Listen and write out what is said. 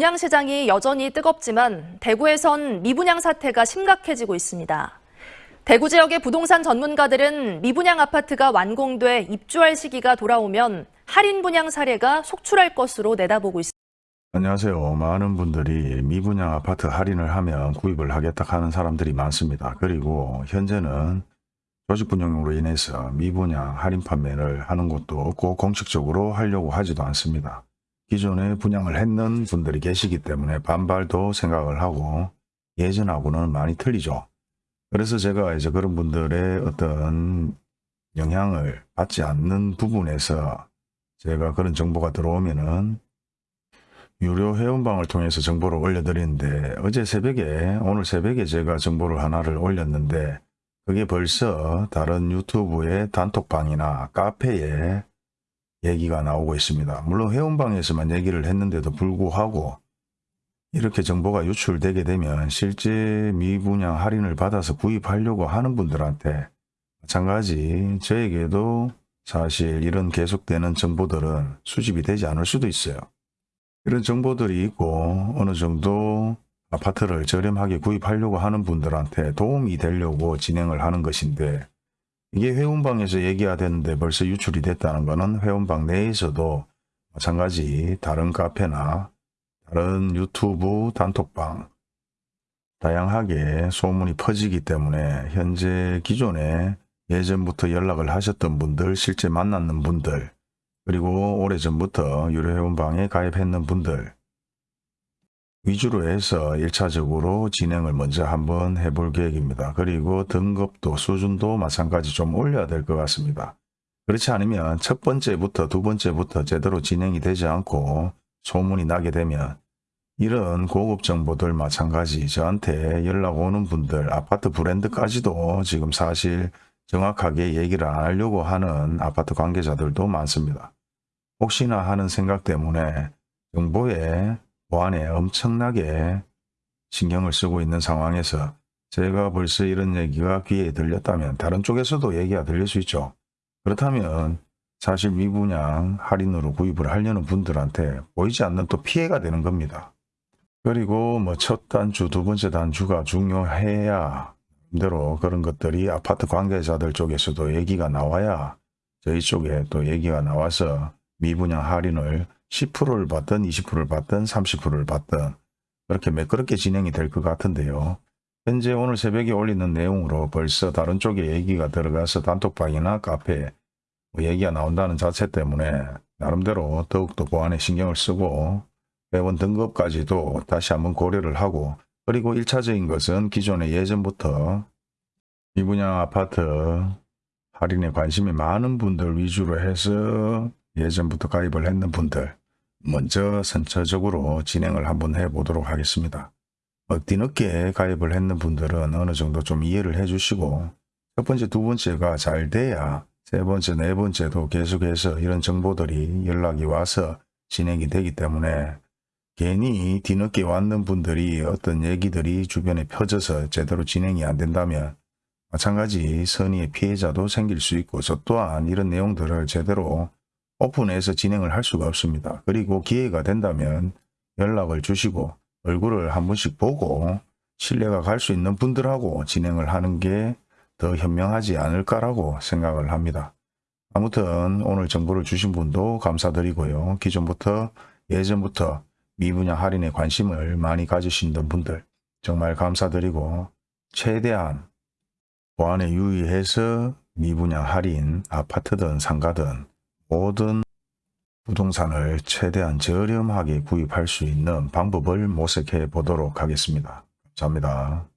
분양 시장이 여전히 뜨겁지만 대구에선 미분양 사태가 심각해지고 있습니다. 대구 지역의 부동산 전문가들은 미분양 아파트가 완공돼 입주할 시기가 돌아오면 할인 분양 사례가 속출할 것으로 내다보고 있습니다. 안녕하세요. 많은 분들이 미분양 아파트 할인을 하면 구입을 하겠다 하는 사람들이 많습니다. 그리고 현재는 조직 분양으로 인해서 미분양 할인 판매를 하는 것도 없고 공식적으로 하려고 하지도 않습니다. 기존에 분양을 했는 분들이 계시기 때문에 반발도 생각을 하고 예전하고는 많이 틀리죠. 그래서 제가 이제 그런 분들의 어떤 영향을 받지 않는 부분에서 제가 그런 정보가 들어오면은 유료 회원방을 통해서 정보를 올려드리는데 어제 새벽에 오늘 새벽에 제가 정보를 하나를 올렸는데 그게 벌써 다른 유튜브의 단톡방이나 카페에 얘기가 나오고 있습니다. 물론 회원방에서만 얘기를 했는데도 불구하고 이렇게 정보가 유출되게 되면 실제 미분양 할인을 받아서 구입하려고 하는 분들한테 마찬가지 저에게도 사실 이런 계속되는 정보들은 수집이 되지 않을 수도 있어요. 이런 정보들이 있고 어느 정도 아파트를 저렴하게 구입하려고 하는 분들한테 도움이 되려고 진행을 하는 것인데 이게 회원방에서 얘기해야 되는데 벌써 유출이 됐다는 것은 회원방 내에서도 마찬가지. 다른 카페나 다른 유튜브 단톡방 다양하게 소문이 퍼지기 때문에 현재 기존에 예전부터 연락을 하셨던 분들 실제 만났는 분들 그리고 오래전부터 유료 회원방에 가입했는 분들 위주로 해서 1차적으로 진행을 먼저 한번 해볼 계획입니다. 그리고 등급도 수준도 마찬가지 좀 올려야 될 것 같습니다. 그렇지 않으면 첫 번째부터 두 번째부터 제대로 진행이 되지 않고 소문이 나게 되면 이런 고급 정보들 마찬가지 저한테 연락 오는 분들 아파트 브랜드까지도 지금 사실 정확하게 얘기를 안 하려고 하는 아파트 관계자들도 많습니다. 혹시나 하는 생각 때문에 정보에 보안에 엄청나게 신경을 쓰고 있는 상황에서 제가 벌써 이런 얘기가 귀에 들렸다면 다른 쪽에서도 얘기가 들릴 수 있죠. 그렇다면 사실 미분양 할인으로 구입을 하려는 분들한테 보이지 않는 또 피해가 되는 겁니다. 그리고 뭐 첫 단주, 두 번째 단주가 중요해야 대로 그런 것들이 아파트 관계자들 쪽에서도 얘기가 나와야 저희 쪽에 또 얘기가 나와서 미분양 할인을 10%를 받든 20%를 받든 30%를 받든 그렇게 매끄럽게 진행이 될 것 같은데요. 현재 오늘 새벽에 올리는 내용으로 벌써 다른 쪽에 얘기가 들어가서 단톡방이나 카페에 뭐 얘기가 나온다는 자체 때문에 나름대로 더욱더 보안에 신경을 쓰고 회원 등급까지도 다시 한번 고려를 하고 그리고 1차적인 것은 기존에 예전부터 미분양 아파트 할인에 관심이 많은 분들 위주로 해서 예전부터 가입을 했는 분들 먼저 선처적으로 진행을 한번 해 보도록 하겠습니다. 어, 뒤늦게 가입을 했는 분들은 어느 정도 좀 이해를 해 주시고 첫 번째, 두 번째가 잘 돼야 세 번째, 네 번째도 계속해서 이런 정보들이 연락이 와서 진행이 되기 때문에 괜히 뒤늦게 왔는 분들이 어떤 얘기들이 주변에 펴져서 제대로 진행이 안 된다면 마찬가지 선의의 피해자도 생길 수 있고 저 또한 이런 내용들을 제대로 오픈해서 진행을 할 수가 없습니다. 그리고 기회가 된다면 연락을 주시고 얼굴을 한 번씩 보고 신뢰가 갈 수 있는 분들하고 진행을 하는 게 더 현명하지 않을까라고 생각을 합니다. 아무튼 오늘 정보를 주신 분도 감사드리고요. 기존부터 예전부터 미분양 할인에 관심을 많이 가지시는 분들 정말 감사드리고 최대한 보안에 유의해서 미분양 할인 아파트든 상가든 모든 부동산을 최대한 저렴하게 구입할 수 있는 방법을 모색해 보도록 하겠습니다. 감사합니다.